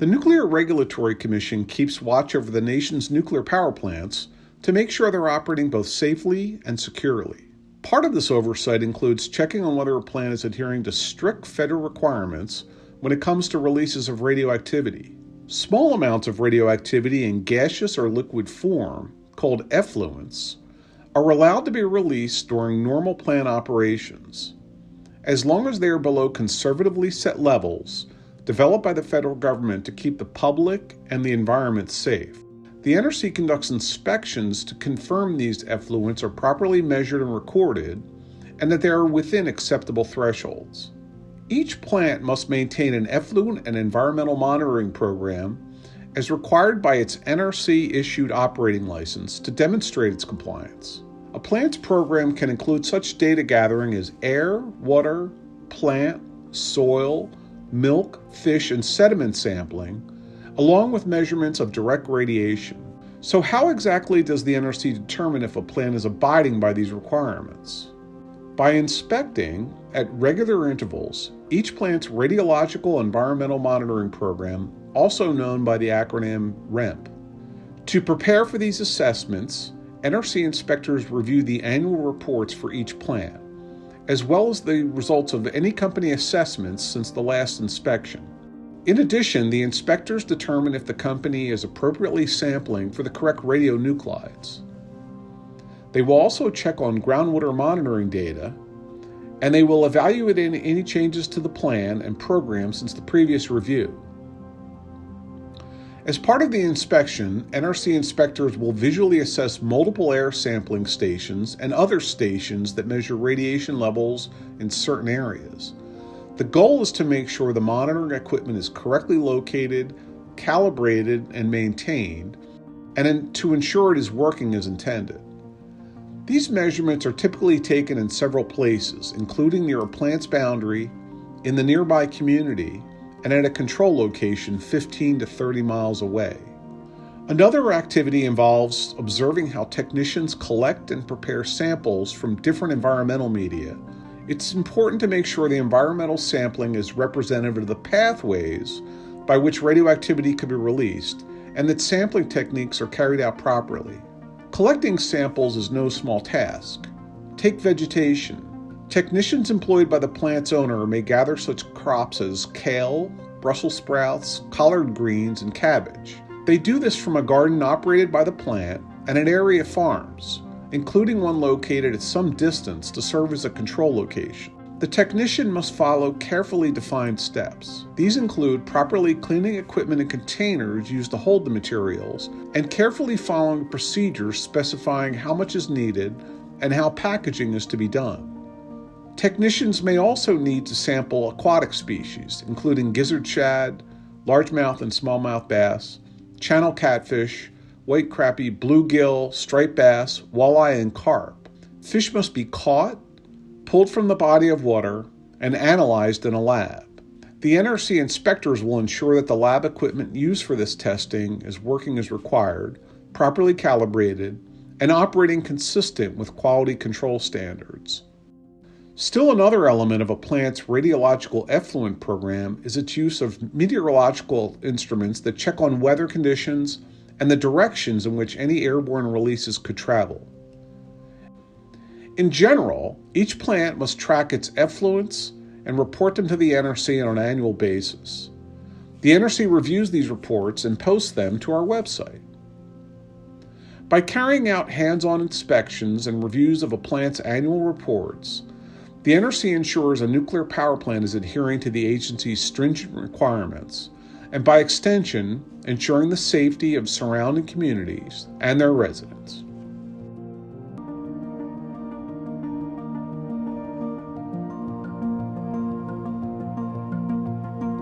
The Nuclear Regulatory Commission keeps watch over the nation's nuclear power plants to make sure they're operating both safely and securely. Part of this oversight includes checking on whether a plant is adhering to strict federal requirements when it comes to releases of radioactivity. Small amounts of radioactivity in gaseous or liquid form, called effluents, are allowed to be released during normal plant operations. As long as they are below conservatively set levels, developed by the federal government to keep the public and the environment safe. The NRC conducts inspections to confirm these effluents are properly measured and recorded and that they are within acceptable thresholds. Each plant must maintain an effluent and environmental monitoring program as required by its NRC issued operating license to demonstrate its compliance. A plant's program can include such data gathering as air, water, plant, soil, milk, fish, and sediment sampling, along with measurements of direct radiation. So, how exactly does the NRC determine if a plant is abiding by these requirements? By inspecting at regular intervals each plant's radiological environmental monitoring program, also known by the acronym REMP. To prepare for these assessments, NRC inspectors review the annual reports for each plant as well as the results of any company assessments since the last inspection. In addition, the inspectors determine if the company is appropriately sampling for the correct radionuclides. They will also check on groundwater monitoring data, and they will evaluate any changes to the plan and program since the previous review. As part of the inspection, NRC inspectors will visually assess multiple air sampling stations and other stations that measure radiation levels in certain areas. The goal is to make sure the monitoring equipment is correctly located, calibrated, and maintained, and to ensure it is working as intended. These measurements are typically taken in several places, including near a plant's boundary, in the nearby community, and at a control location 15 to 30 miles away. Another activity involves observing how technicians collect and prepare samples from different environmental media. It's important to make sure the environmental sampling is representative of the pathways by which radioactivity could be released and that sampling techniques are carried out properly. Collecting samples is no small task. Take vegetation. Technicians employed by the plant's owner may gather such crops as kale, Brussels sprouts, collard greens, and cabbage. They do this from a garden operated by the plant and an area of farms, including one located at some distance to serve as a control location. The technician must follow carefully defined steps. These include properly cleaning equipment and containers used to hold the materials and carefully following procedures specifying how much is needed and how packaging is to be done. Technicians may also need to sample aquatic species, including gizzard shad, largemouth and smallmouth bass, channel catfish, white crappie, bluegill, striped bass, walleye, and carp. Fish must be caught, pulled from the body of water, and analyzed in a lab. The NRC inspectors will ensure that the lab equipment used for this testing is working as required, properly calibrated, and operating consistent with quality control standards. Still, another element of a plant's radiological effluent program is its use of meteorological instruments that check on weather conditions and the directions in which any airborne releases could travel. In general, each plant must track its effluents and report them to the NRC on an annual basis. The NRC reviews these reports and posts them to our website. By carrying out hands on inspections and reviews of a plant's annual reports, the NRC ensures a nuclear power plant is adhering to the agency's stringent requirements, and by extension, ensuring the safety of surrounding communities and their residents.